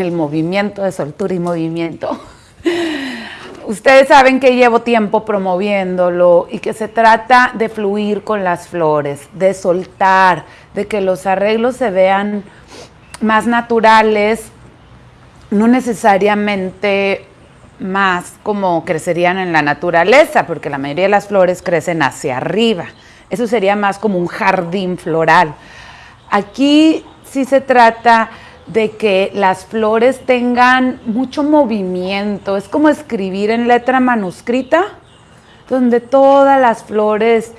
el movimiento de soltura y movimiento. Ustedes saben que llevo tiempo promoviéndolo y que se trata de fluir con las flores, de soltar, de que los arreglos se vean más naturales, no necesariamente más como crecerían en la naturaleza, porque la mayoría de las flores crecen hacia arriba. Eso sería más como un jardín floral. Aquí sí se trata de que las flores tengan mucho movimiento, es como escribir en letra manuscrita, donde todas las flores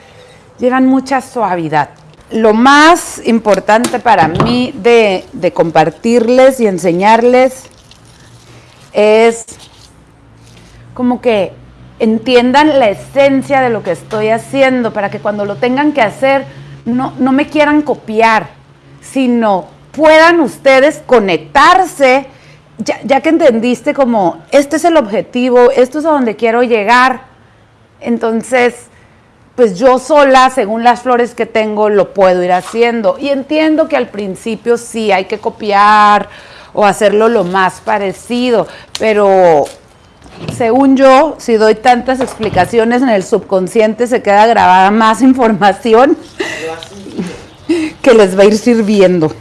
llevan mucha suavidad. Lo más importante para mí de, de compartirles y enseñarles es como que entiendan la esencia de lo que estoy haciendo para que cuando lo tengan que hacer no, no me quieran copiar, sino puedan ustedes conectarse, ya, que entendiste como, este es el objetivo, esto es a donde quiero llegar, entonces, pues yo sola, según las flores que tengo, lo puedo ir haciendo. Y entiendo que al principio sí hay que copiar o hacerlo lo más parecido, pero según yo, si doy tantas explicaciones en el subconsciente, se queda grabada más información que les va a ir sirviendo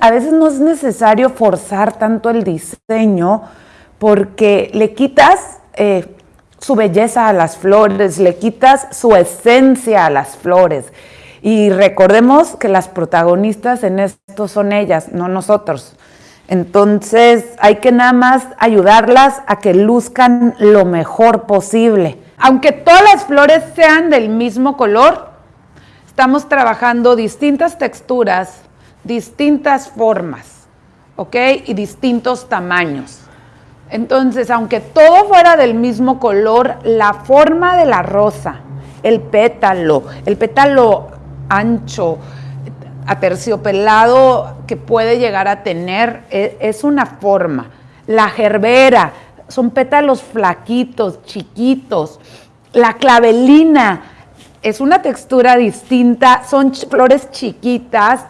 a veces no es necesario forzar tanto el diseño porque le quitas eh, su belleza a las flores, le quitas su esencia a las flores. Y recordemos que las protagonistas en esto son ellas, no nosotros. Entonces hay que nada más ayudarlas a que luzcan lo mejor posible. Aunque todas las flores sean del mismo color, estamos trabajando distintas texturas distintas formas, ¿ok? Y distintos tamaños. Entonces, aunque todo fuera del mismo color, la forma de la rosa, el pétalo, el pétalo ancho, aterciopelado que puede llegar a tener, e, es una forma. La gerbera, son pétalos flaquitos, chiquitos. La clavelina es una textura distinta, son flores chiquitas,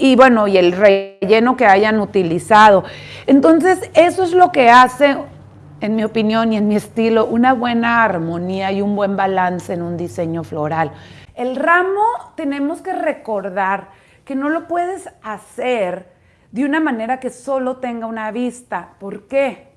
y bueno, y el relleno que hayan utilizado. Entonces, eso es lo que hace, en mi opinión y en mi estilo, una buena armonía y un buen balance en un diseño floral. El ramo tenemos que recordar que no lo puedes hacer de una manera que solo tenga una vista. ¿Por qué?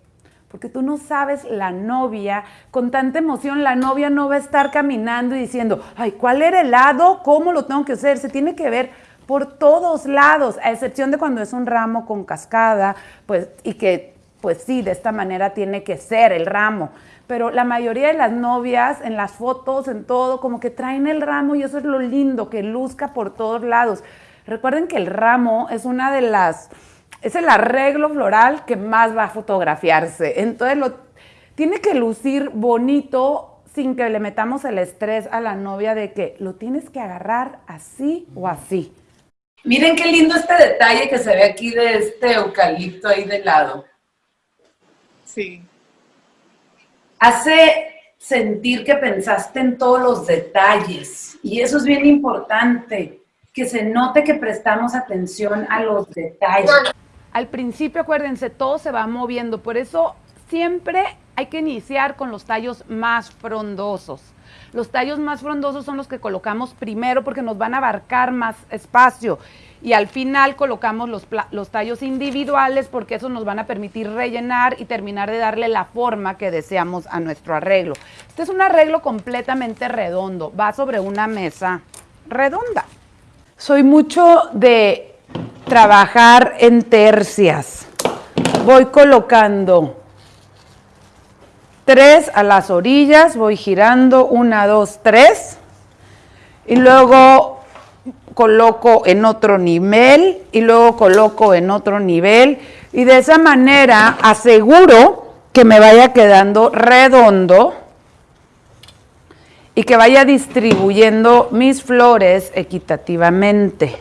Porque tú no sabes la novia, con tanta emoción, la novia no va a estar caminando y diciendo, ay, ¿cuál era el lado? ¿Cómo lo tengo que hacer? Se tiene que ver por todos lados, a excepción de cuando es un ramo con cascada, pues, y que, pues sí, de esta manera tiene que ser el ramo. Pero la mayoría de las novias, en las fotos, en todo, como que traen el ramo y eso es lo lindo, que luzca por todos lados. Recuerden que el ramo es una de las, es el arreglo floral que más va a fotografiarse. Entonces, lo, tiene que lucir bonito sin que le metamos el estrés a la novia de que lo tienes que agarrar así o así. Miren qué lindo este detalle que se ve aquí de este eucalipto ahí de lado. Sí. Hace sentir que pensaste en todos los detalles. Y eso es bien importante, que se note que prestamos atención a los detalles. Al principio, acuérdense, todo se va moviendo. Por eso siempre hay que iniciar con los tallos más frondosos. Los tallos más frondosos son los que colocamos primero porque nos van a abarcar más espacio. Y al final colocamos los, los tallos individuales porque esos nos van a permitir rellenar y terminar de darle la forma que deseamos a nuestro arreglo. Este es un arreglo completamente redondo, va sobre una mesa redonda. Soy mucho de trabajar en tercias. Voy colocando tres a las orillas, voy girando, una, dos, tres, y luego coloco en otro nivel, y luego coloco en otro nivel, y de esa manera aseguro que me vaya quedando redondo y que vaya distribuyendo mis flores equitativamente.